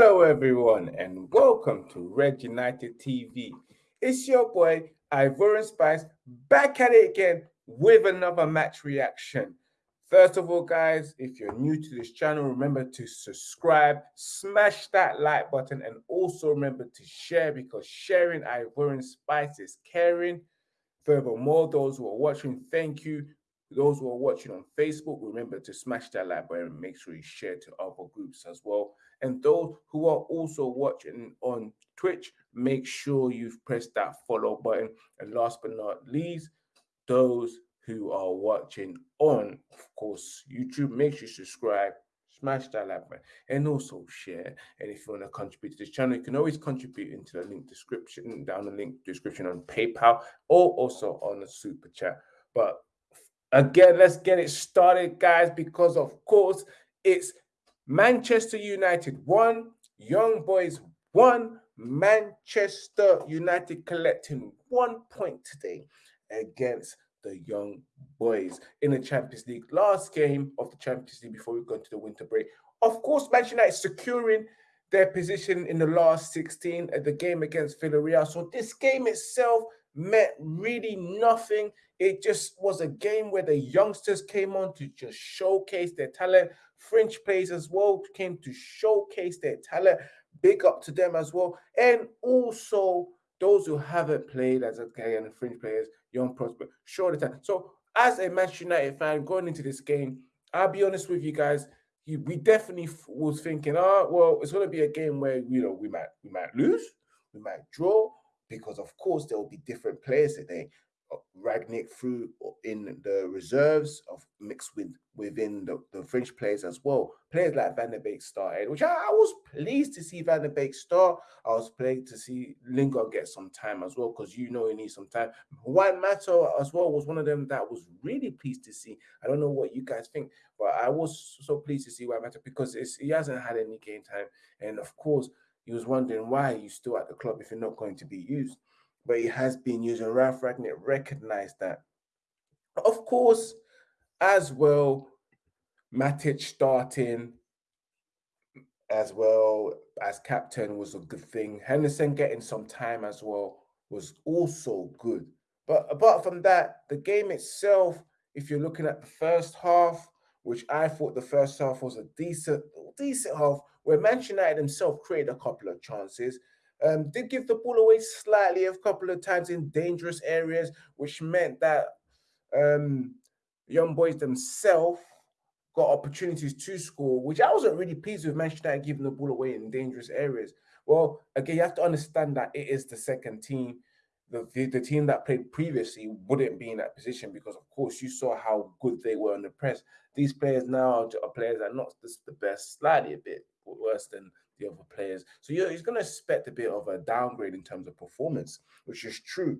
Hello, everyone, and welcome to Red United TV. It's your boy, Ivorian Spice, back at it again with another match reaction. First of all, guys, if you're new to this channel, remember to subscribe, smash that like button, and also remember to share because sharing Ivorian Spice is caring. Furthermore, those who are watching, thank you. Those who are watching on Facebook, remember to smash that like button make sure you share to other groups as well. And those who are also watching on Twitch, make sure you've pressed that follow button. And last but not least, those who are watching on, of course, YouTube, make sure you subscribe, smash that like button, and also share. And if you want to contribute to this channel, you can always contribute into the link description, down the link description on PayPal, or also on the super chat. But again, let's get it started, guys, because of course it's Manchester United one, Young Boys one, Manchester United collecting one point today against the Young Boys in the Champions League. Last game of the Champions League before we go into the winter break. Of course, Manchester United securing their position in the last 16 at the game against Villarreal. So this game itself meant really nothing. It just was a game where the youngsters came on to just showcase their talent. French players as well came to showcase their talent. Big up to them as well. And also those who haven't played as a guy and French players, young prospect, show the talent. So as a Manchester United fan going into this game, I'll be honest with you guys, we definitely was thinking, oh, well, it's going to be a game where you know we might we might lose, we might draw, because of course there will be different players today. Uh, Rangnick through in the reserves of mixed with within the, the French players as well. Players like Van der Beek started, which I, I, was pleased to see Van der Beek start. I was pleased to see Lingard get some time as well because you know he needs some time. Juan Mata as well was one of them that was really pleased to see. I don't know what you guys think, but I was so pleased to see Juan Mata because he hasn't had any game time, and of course he was wondering why he's still at the club if you're not going to be used. But he has been used, and Ralf Rangnick recognized that. Of course, as well, Matic starting as well as captain was a good thing. Henderson getting some time as well was also good. But apart from that, the game itself, if you're looking at the first half, which I thought the first half was a decent, decent half, where Manchester United himself created a couple of chances. Um, did give the ball away slightly a couple of times in dangerous areas, which meant that um, young boys themselves got opportunities to score, which I wasn't really pleased with Manchester United giving the ball away in dangerous areas. Well, again, you have to understand that it is the second team the, the, the, team that played previously wouldn't be in that position because, of course, you saw how good they were in the press. These players now are players that are not the best, slightly a bit worse than the other players. So you're, he's going to expect a bit of a downgrade in terms of performance, which is true.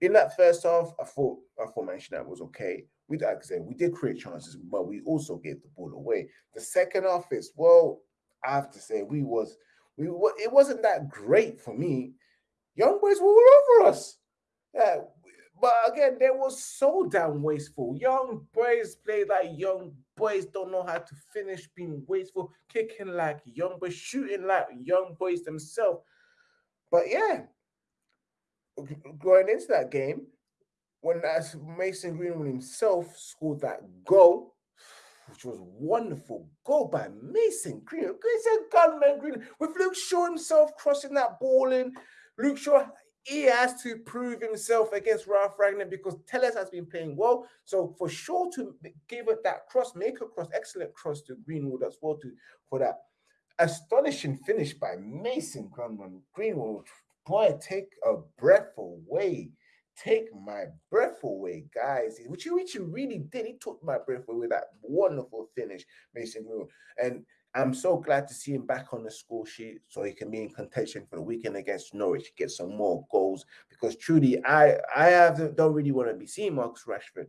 In that first half, I thought I thought Manchester United was okay. We like I said, we did create chances, but we also gave the ball away. The second half is well, I have to say we was we it wasn't that great for me Young boys were all over us. Yeah, but again, they were so damn wasteful. Young boys play like young boys don't know how to finish, being wasteful, kicking like young boys, shooting like young boys themselves. But yeah, going into that game, when as Mason Greenwood himself scored that goal, which was wonderful goal by Mason Greenwood. It's a gunman Greenwood with Luke Shaw himself crossing that ball in. Luke Shaw, he has to prove himself against Ralf Rangnick because Telles has been playing well. So for sure to give it that cross, make a cross, excellent cross to Greenwood as well to for that astonishing finish by Mason Greenwood. Greenwood, boy, take a breath away. Take my breath away, guys. Which he, which he really did. He took my breath away with that wonderful finish, Mason Greenwood. And I'm so glad to see him back on the score sheet so he can be in contention for the weekend against Norwich, get some more goals. Because truly, I I have don't really want to be seeing Marcus Rashford.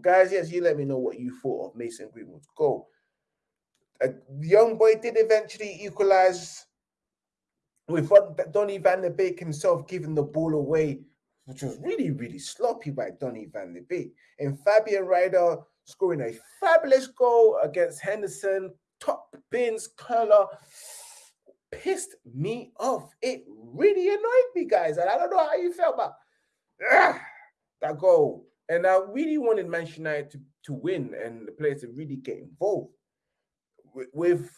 Guys, yes, you let me know what you thought of Mason Greenwood's goal. A young boy did eventually equalize with Donny van der Beek himself giving the ball away, which was really, really sloppy by Donny van de Beek. And Fabian Rieder scoring a fabulous goal against Henderson, top bins, Curler, pissed me off. It really annoyed me, guys. And I don't know how you felt, but ah, that goal. And I really wanted Manchester United to, to win and the players to really get involved. With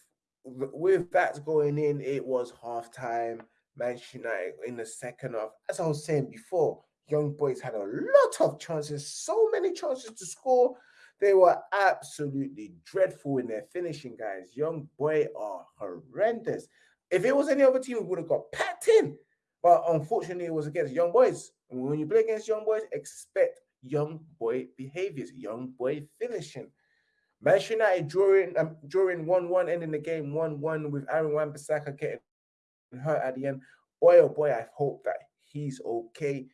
with that going in, it was half time. Manchester United in the second half. As I was saying before, young boys had a lot of chances, so many chances to score. They were absolutely dreadful in their finishing, guys. Young boy are horrendous. If it was any other team, we would have got packed in. But unfortunately, it was against young boys. And when you play against young boys, expect young boy behaviors, young boy finishing. Manchester United drawing um, drawing 1-1, ending the game 1-1 with Aaron Wan-Bissaka getting hurt at the end. Boy, oh boy, I hope that he's okay.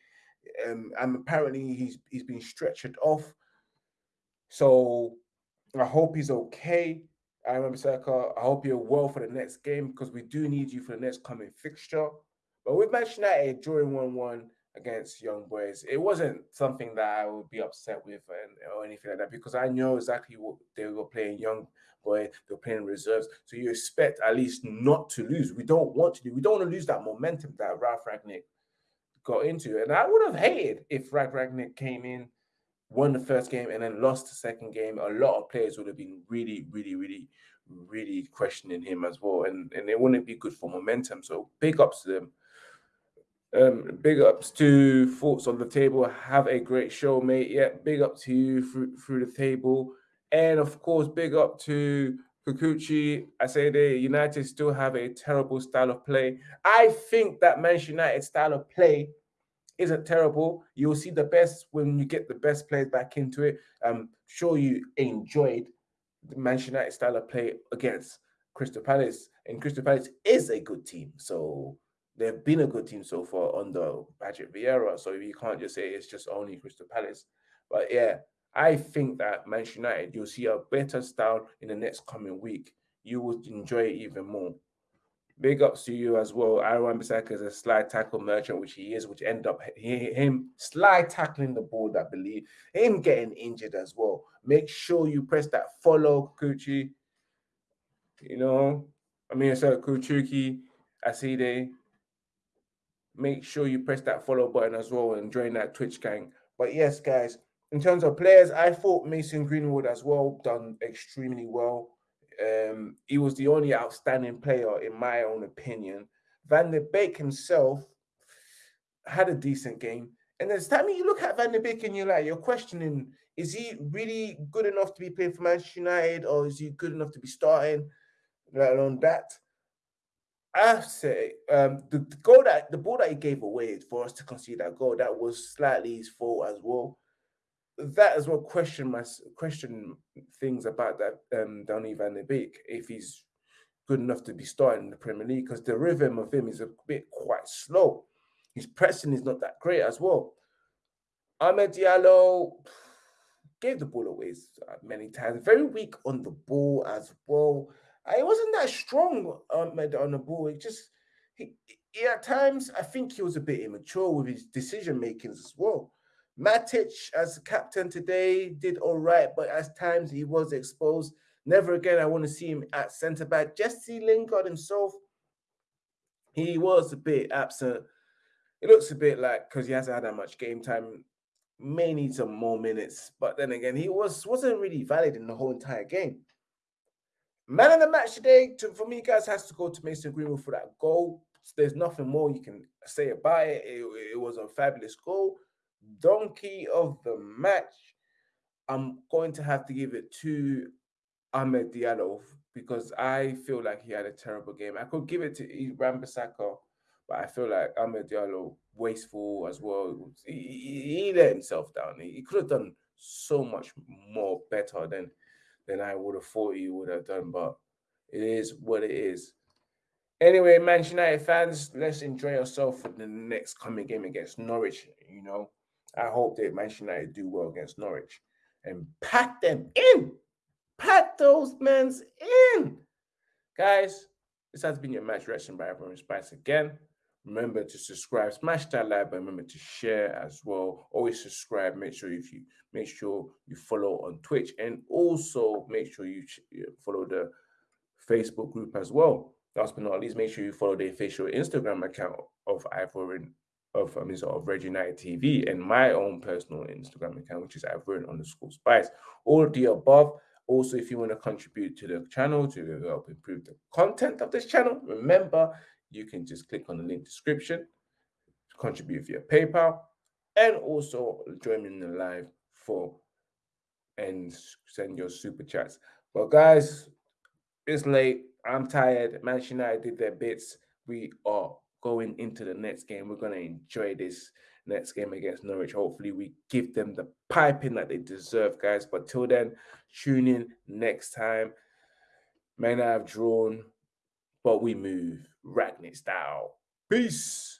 Um, and apparently he's he's been stretched off. So I hope he's okay. I Wan-Bissaka, I hope you're well for the next game because we do need you for the next coming fixture. But with Manchester United drawing 1-1 against young boys, it wasn't something that I would be upset with and, or anything like that because I know exactly what they were playing young they're playing reserves. So you expect at least not to lose. We don't want to do, we don't want to lose that momentum that Ralf Rangnick got into. And I would have hated if Ralf Rangnick came in, won the first game, and then lost the second game. A lot of players would have been really, really, really, really questioning him as well. And, and it wouldn't be good for momentum. So big ups to them. Um, big ups to Thoughts on the Table. Have a great show, mate. Yeah, big up to you through, through the table. And of course, big up to Kikuchi. I say the United still have a terrible style of play. I think that Manchester United style of play isn't terrible. You'll see the best when you get the best players back into it. I'm sure you enjoyed the Manchester United style of play against Crystal Palace, and Crystal Palace is a good team. So they've been a good team so far under Patrick Vieira. So you can't just say it's just only Crystal Palace. But yeah, I think that Manchester United, you'll see a better style in the next coming week. You will enjoy it even more. Big ups to you as well. Aaron Bissaka is a slide tackle merchant, which he is, which end up him slide tackling the ball, I believe, him getting injured as well. Make sure you press that follow, Kuchi. You know, I mean, so Kuchuki, Aside, make sure you press that follow button as well and join that Twitch gang. But yes, guys, in terms of players, I thought Mason Greenwood as well done extremely well. Um, he was the only outstanding player in my own opinion. Van der Beek himself had a decent game. And there's time you look at Van der Beek and you're like, you're questioning, is he really good enough to be playing for Manchester United or is he good enough to be starting? Let alone that. I say um, the, the, goal that the ball that he gave away for us to concede that goal that was slightly his fault as well. That as well question my question things about that um, Donny Van de Beek if he's good enough to be starting in the Premier League because the rhythm of him is a bit quite slow. His pressing is not that great as well. Amad Diallo gave the ball away many times. Very weak on the ball as well. I wasn't that strong um, on the ball. It just he, he, at times I think he was a bit immature with his decision makings as well. Matic as captain today did all right, but at times he was exposed. Never again I want to see him at centre back. Jesse Lingard himself, he was a bit absent. It looks a bit like because he hasn't had that much game time, may need some more minutes. But then again, he was wasn't really valid in the whole entire game. Man of the match today, to, for me, guys, has to go to Mason Greenwood for that goal. There's nothing more you can say about it. It, it was a fabulous goal. Donkey of the match, I'm going to have to give it to Amad Diallo because I feel like he had a terrible game. I could give it to Wan-Bissaka, but I feel like Amad Diallo wasteful as well. He, he, he let himself down. He, he could have done so much more better than than I would have thought he would have done. But it is what it is. Anyway, Manchester United fans, let's enjoy yourself for the next coming game against Norwich. You know, I hope that Manchester United do well against Norwich and pack them in. Pack those men's in. Guys, this has been your match reaction by Ivorian Spice again. Remember to subscribe, smash that like button. Remember to share as well. Always subscribe. Make sure if you make sure you follow on Twitch and also make sure you follow the Facebook group as well. last but not least, make sure you follow the official Instagram account of Ivorian of mean, sort of Red United TV and my own personal Instagram account, which is Ivorian underscore Spice. All of the above. Also, if you want to contribute to the channel to help improve the content of this channel, remember you can just click on the link description, contribute via PayPal, and also join me in the live for and send your super chats. But guys, it's late. I'm tired. Manchester United did their bits. We are going into the next game. We're going to enjoy this next game against Norwich. Hopefully, we give them the piping that they deserve, guys. But till then, tune in next time. May not have drawn, but we move. Rangnick style. Peace.